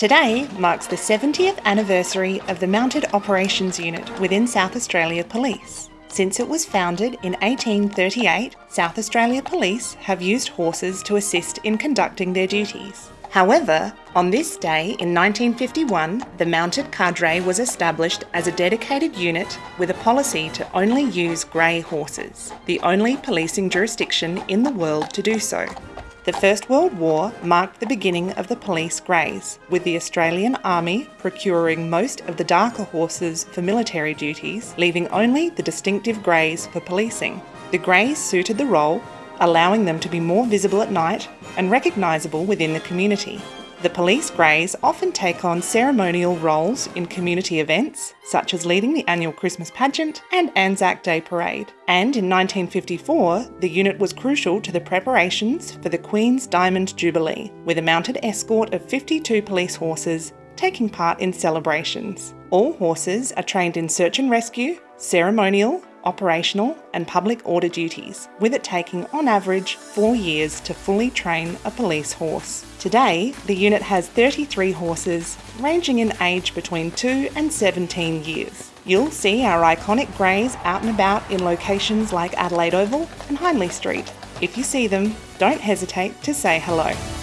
Today marks the 70th anniversary of the Mounted Operations Unit within South Australia Police. Since it was founded in 1838, South Australia Police have used horses to assist in conducting their duties. However, on this day in 1951, the Mounted Cadre was established as a dedicated unit with a policy to only use grey horses, the only policing jurisdiction in the world to do so. The First World War marked the beginning of the police greys, with the Australian Army procuring most of the darker horses for military duties, leaving only the distinctive greys for policing. The greys suited the role, allowing them to be more visible at night and recognisable within the community. The police greys often take on ceremonial roles in community events, such as leading the annual Christmas pageant and Anzac Day parade. And in 1954, the unit was crucial to the preparations for the Queen's Diamond Jubilee, with a mounted escort of 52 police horses taking part in celebrations. All horses are trained in search and rescue, ceremonial, operational, and public order duties, with it taking on average four years to fully train a police horse. Today, the unit has 33 horses, ranging in age between 2 and 17 years. You'll see our iconic greys out and about in locations like Adelaide Oval and Hindley Street. If you see them, don't hesitate to say hello.